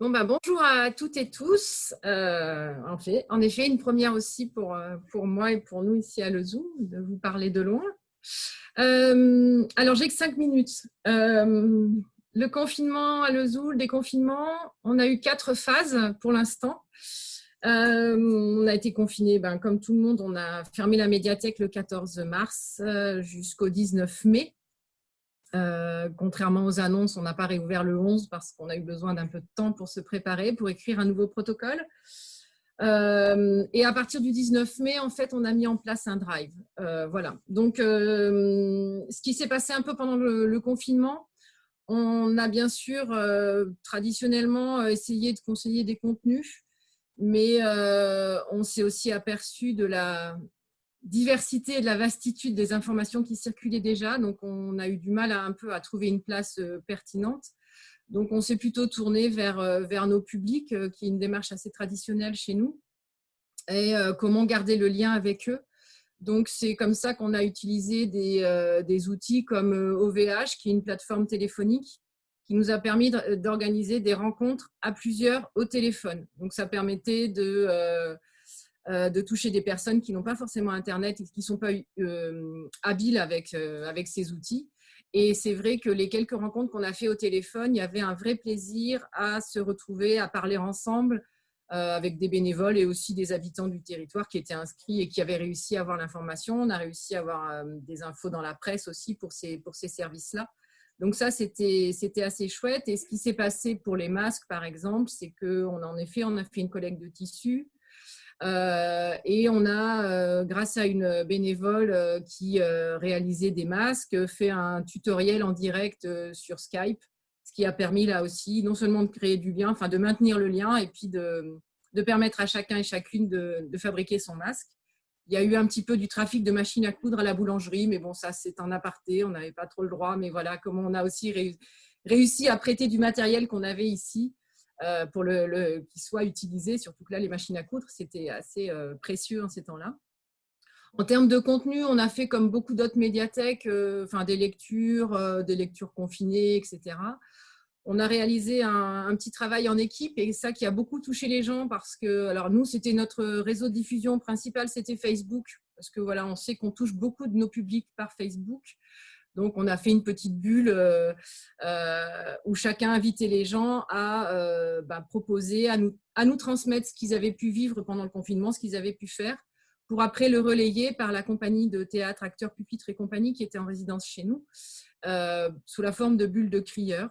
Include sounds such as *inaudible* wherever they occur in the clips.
Bon, bah, bonjour à toutes et tous. Euh, en, effet, une première aussi pour, euh, pour moi et pour nous ici à Le Zoom, de vous parler de loin. Euh, alors, j'ai que cinq minutes. le confinement à Le Zoom, le déconfinement, on a eu quatre phases pour l'instant. on a été confinés, ben, comme tout le monde, on a fermé la médiathèque le 14 mars jusqu'au 19 mai. Euh, contrairement aux annonces, on n'a pas réouvert le 11 parce qu'on a eu besoin d'un peu de temps pour se préparer, pour écrire un nouveau protocole. Euh, et à partir du 19 mai, en fait, on a mis en place un drive. Euh, voilà. Donc, ce qui s'est passé un peu pendant le, confinement, on a bien sûr traditionnellement essayé de conseiller des contenus, mais on s'est aussi aperçu de la, diversité et de la vastitude des informations qui circulaient déjà. Donc, on a eu du mal à, un peu à trouver une place euh, pertinente. Donc, on s'est plutôt tourné vers, euh, vers nos publics, euh, qui est une démarche assez traditionnelle chez nous, et comment garder le lien avec eux. Donc, c'est comme ça qu'on a utilisé des, des, outils comme OVH, qui est une plateforme téléphonique, qui nous a permis d'organiser des rencontres à plusieurs au téléphone. Donc, ça permettait de de toucher des personnes qui n'ont pas forcément Internet et qui ne sont pas euh, habiles avec, euh, avec ces outils. Et c'est vrai que les quelques rencontres qu'on a fait au téléphone, il y avait un vrai plaisir à se retrouver, à parler ensemble avec des bénévoles et aussi des habitants du territoire qui étaient inscrits et qui avaient réussi à avoir l'information. On a réussi à avoir des infos dans la presse aussi pour ces, pour ces services-là. Donc ça, c'était assez chouette. Et ce qui s'est passé pour les masques, par exemple, c'est qu'en en effet, on a fait une collecte de tissus. Euh, et on a, euh, grâce à une bénévole euh, qui réalisait des masques, fait un tutoriel en direct sur Skype, ce qui a permis là aussi non seulement de créer du lien, enfin de maintenir le lien et puis de, permettre à chacun et chacune de, de, fabriquer son masque. Il y a eu un petit peu du trafic de machines à coudre à la boulangerie, mais bon, ça c'est en aparté, on n'avait pas trop le droit, mais voilà comment on a aussi réussi à prêter du matériel qu'on avait ici pour le, qu'il soit utilisé, surtout que là, les machines à coudre, c'était assez euh, précieux en ces temps-là. En termes de contenu, on a fait comme beaucoup d'autres médiathèques, euh, enfin des lectures, des lectures confinées, etc. On a réalisé un, petit travail en équipe et ça qui a beaucoup touché les gens parce que, alors nous, c'était notre réseau de diffusion principal, c'était Facebook, parce que voilà, on sait qu'on touche beaucoup de nos publics par Facebook. Donc, on a fait une petite bulle euh, euh, où chacun invitait les gens à euh, bah, proposer, à nous, transmettre ce qu'ils avaient pu vivre pendant le confinement, ce qu'ils avaient pu faire, pour après le relayer par la compagnie de théâtre, acteurs, pupitres et compagnie qui était en résidence chez nous, sous la forme de bulles de crieurs,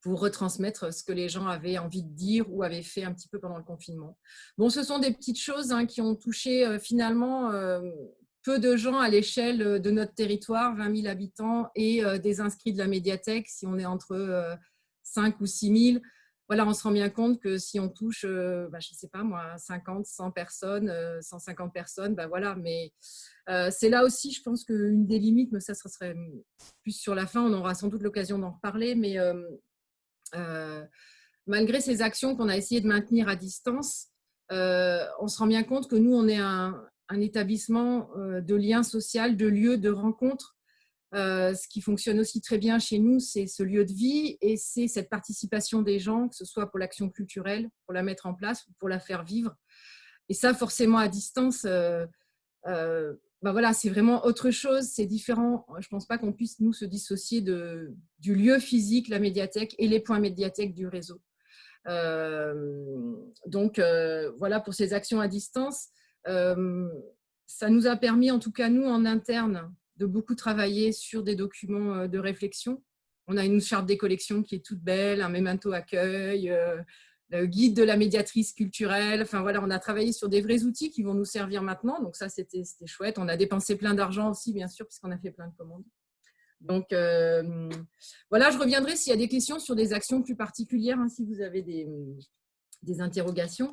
pour retransmettre ce que les gens avaient envie de dire ou avaient fait un petit peu pendant le confinement. Bon, ce sont des petites choses hein, qui ont touché finalement peu de gens à l'échelle euh, de notre territoire, 20 000 habitants, et euh, des inscrits de la médiathèque, si on est entre 5 euh, ou 6 000, voilà, on se rend bien compte que si on touche, bah, je ne sais pas moi, 50, 100 personnes, 150 personnes, bah voilà, mais c'est là aussi, je pense qu'une des limites, mais ça, ça serait plus sur la fin, on aura sans doute l'occasion d'en reparler, mais malgré ces actions qu'on a essayé de maintenir à distance, on se rend bien compte que nous, on est un, un établissement euh, de lien social, de lieu de rencontre. Euh, ce qui fonctionne aussi très bien chez nous, c'est ce lieu de vie et c'est cette participation des gens, que ce soit pour l'action culturelle, pour la mettre en place ou pour la faire vivre. Et ça, forcément, à distance, euh, ben voilà, c'est vraiment autre chose, c'est différent. Je ne pense pas qu'on puisse, nous, se dissocier de, du lieu physique, la médiathèque et les points médiathèques du réseau. donc, voilà pour ces actions à distance. Euh, ça nous a permis, en tout cas nous, en interne, de beaucoup travailler sur des documents euh, de réflexion. On a une charte des collections qui est toute belle, un memento accueil, euh, le guide de la médiatrice culturelle. Enfin voilà, on a travaillé sur des vrais outils qui vont nous servir maintenant. Donc ça, c'était chouette. On a dépensé plein d'argent aussi, bien sûr, puisqu'on a fait plein de commandes. Donc voilà, je reviendrai s'il y a des questions sur des actions plus particulières, hein, si vous avez des, des interrogations.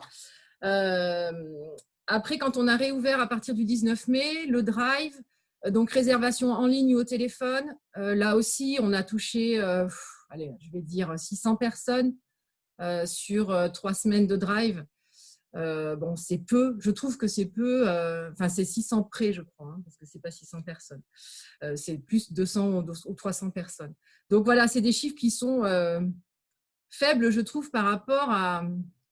Après, quand on a réouvert à partir du 19 mai, le drive, euh, donc réservation en ligne ou au téléphone, euh, là aussi, on a touché, euh, allez, je vais dire 600 personnes sur trois semaines de drive. bon, c'est peu, je trouve que c'est peu, enfin c'est 600 près, je crois, hein, parce que c'est pas 600 personnes. c'est plus 200 ou 300 personnes. Donc voilà, c'est des chiffres qui sont faible, je trouve, par rapport à,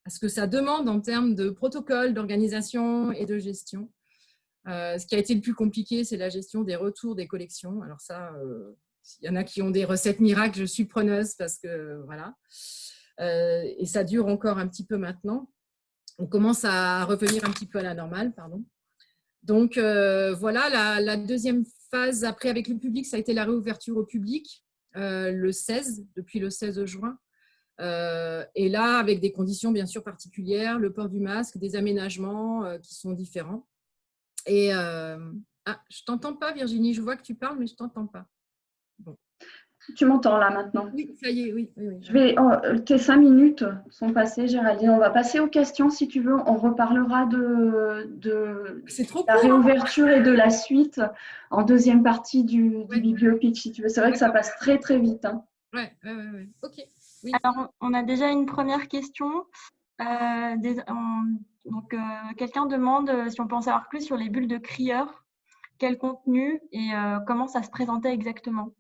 ce que ça demande en termes de protocole, d'organisation et de gestion. ce qui a été le plus compliqué, c'est la gestion des retours des collections. Alors ça, il y en a qui ont des recettes miracles, je suis preneuse parce que voilà. et ça dure encore un petit peu maintenant. On commence à revenir un petit peu à la normale, pardon. Donc voilà, la, deuxième phase après avec le public, ça a été la réouverture au public le 16, depuis le 16 juin. Et là, avec des conditions bien sûr particulières, le port du masque, des aménagements qui sont différents. Et ah, je t'entends pas Virginie, je vois que tu parles, mais je t'entends pas. Tu m'entends là maintenant? Oui, ça y est, oui. Je vais, oh, tes cinq minutes sont passées, Géraldine. On va passer aux questions si tu veux. On reparlera de, de la hein. réouverture et de la suite en deuxième partie du, du pitch si tu veux. C'est vrai que ça passe très très vite. Hein. Ouais, ouais, ouais, Ok. Alors, on a déjà une première question. Euh, donc, euh, quelqu'un demande euh, si on peut en savoir plus sur les bulles de crieur, quel contenu et comment ça se présentait exactement?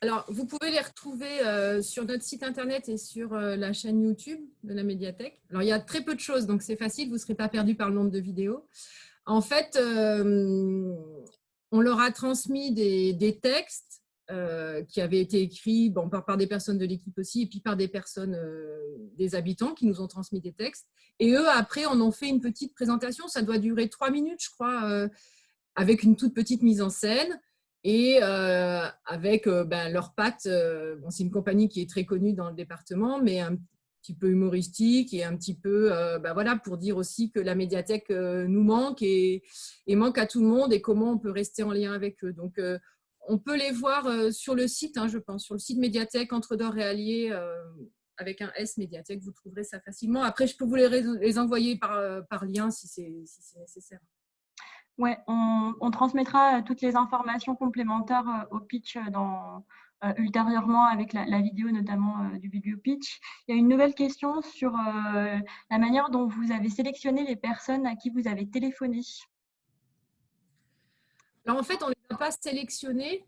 Alors, vous pouvez les retrouver euh, sur notre site internet et sur euh, la chaîne YouTube de la médiathèque. Alors, il y a très peu de choses, donc c'est facile, vous ne serez pas perdu par le nombre de vidéos. En fait, euh, on leur a transmis des, textes qui avaient été écrits bon, par, des personnes de l'équipe aussi, et puis par des personnes, des habitants qui nous ont transmis des textes. Et eux, après, en fait une petite présentation. Ça doit durer trois minutes, je crois, avec une toute petite mise en scène et euh, avec euh, ben, euh, bon, c'est une compagnie qui est très connue dans le département, mais un petit peu humoristique et un petit peu, ben, voilà, pour dire aussi que la médiathèque nous manque et, manque à tout le monde et comment on peut rester en lien avec eux. Donc, on peut les voir sur le site, hein, je pense, sur le site médiathèque Entre d'Or et Allier, avec un S médiathèque, vous trouverez ça facilement. Après, je peux vous les, les envoyer par, par lien si c'est si nécessaire. Oui, on, transmettra euh, toutes les informations complémentaires euh, au pitch euh, ultérieurement avec la, vidéo notamment du vidéo pitch. Il y a une nouvelle question sur la manière dont vous avez sélectionné les personnes à qui vous avez téléphoné. Alors en fait, on ne les a pas sélectionnées.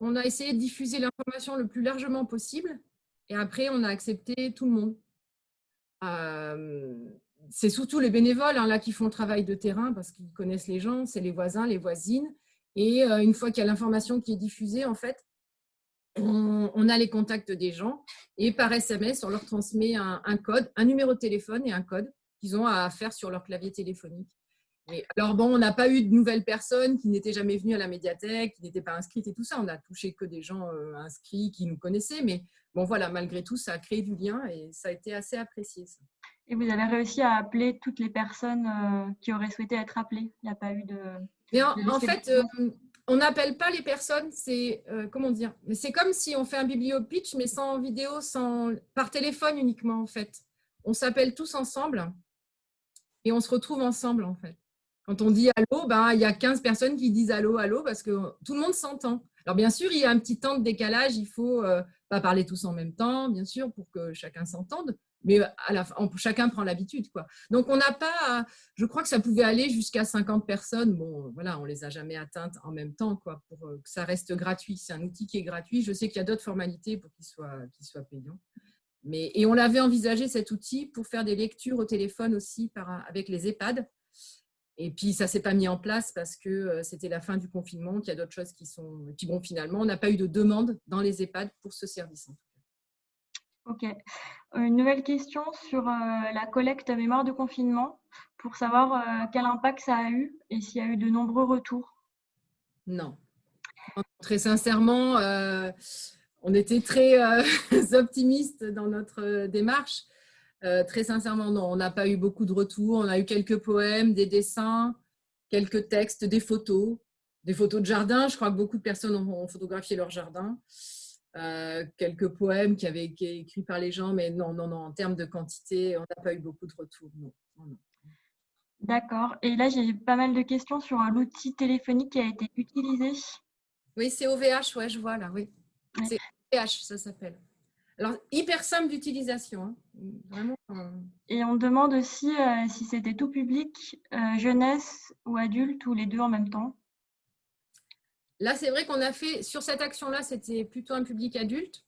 On a essayé de diffuser l'information le plus largement possible. Et après, on a accepté tout le monde c'est surtout les bénévoles hein, là qui font le travail de terrain parce qu'ils connaissent les gens, c'est les voisins, les voisines. Et euh, une fois qu'il y a l'information qui est diffusée, en fait, on, a les contacts des gens et par SMS, on leur transmet un, code, un numéro de téléphone et un code qu'ils ont à faire sur leur clavier téléphonique. Alors bon, on n'a pas eu de nouvelles personnes qui n'étaient jamais venues à la médiathèque, qui n'étaient pas inscrites et tout ça. On a touché que des gens euh, inscrits qui nous connaissaient. Mais bon, voilà, malgré tout, ça a créé du lien et ça a été assez apprécié. Ça. Et vous avez réussi à appeler toutes les personnes euh, qui auraient souhaité être appelées Il n'y a pas eu de... Mais en, fait, euh, on n'appelle pas les personnes, c'est euh, comment dire C'est comme si on fait un bibliopitch, mais sans vidéo, sans, par téléphone uniquement en fait. On s'appelle tous ensemble et on se retrouve ensemble en fait. Quand on dit allô, ben, il y a 15 personnes qui disent allô, allô, parce que tout le monde s'entend. Alors bien sûr, il y a un petit temps de décalage, il faut pas parler tous en même temps, bien sûr, pour que chacun s'entende mais à la chacun prend l'habitude. Donc, on n'a pas, je crois que ça pouvait aller jusqu'à 50 personnes. Bon, voilà, on les a jamais atteintes en même temps, quoi, pour euh, que ça reste gratuit. C'est un outil qui est gratuit. Je sais qu'il y a d'autres formalités pour qu'il soit, payant. Mais, et on l'avait envisagé, cet outil, pour faire des lectures au téléphone aussi avec les EHPAD. Et puis, ça ne s'est pas mis en place parce que euh, c'était la fin du confinement, qu'il y a d'autres choses qui sont... qui bon, finalement, on n'a pas eu de demande dans les EHPAD pour ce service. Ok. Une nouvelle question sur euh, la collecte mémoire de confinement pour savoir euh, quel impact ça a eu et s'il y a eu de nombreux retours. Non. Très sincèrement, euh, on était très *laughs* optimistes dans notre démarche. Très sincèrement, non, on n'a pas eu beaucoup de retours. On a eu quelques poèmes, des dessins, quelques textes, des photos, des photos de jardin. Je crois que beaucoup de personnes ont photographié leur jardin. Euh, quelques poèmes qui avaient été écrits par les gens, mais non, non, non, en termes de quantité, on n'a pas eu beaucoup de retours. D'accord. Et là, j'ai pas mal de questions sur l'outil téléphonique qui a été utilisé. Oui, c'est OVH, ouais, je vois là, oui. C'est OVH, ça s'appelle. Alors, hyper simple d'utilisation. Hein. Vraiment. Euh. Et on demande aussi euh, si c'était tout public, jeunesse ou adulte, ou les deux en même temps. Là, c'est vrai qu'on a fait, sur cette action-là, c'était plutôt un public adulte.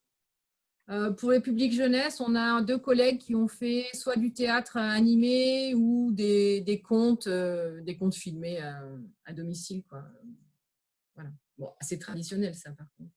Euh, pour les publics jeunesse, on a deux collègues qui ont fait soit du théâtre animé ou des, des contes, des contes filmés à, domicile. Quoi. Voilà. Bon, assez traditionnel ça par contre.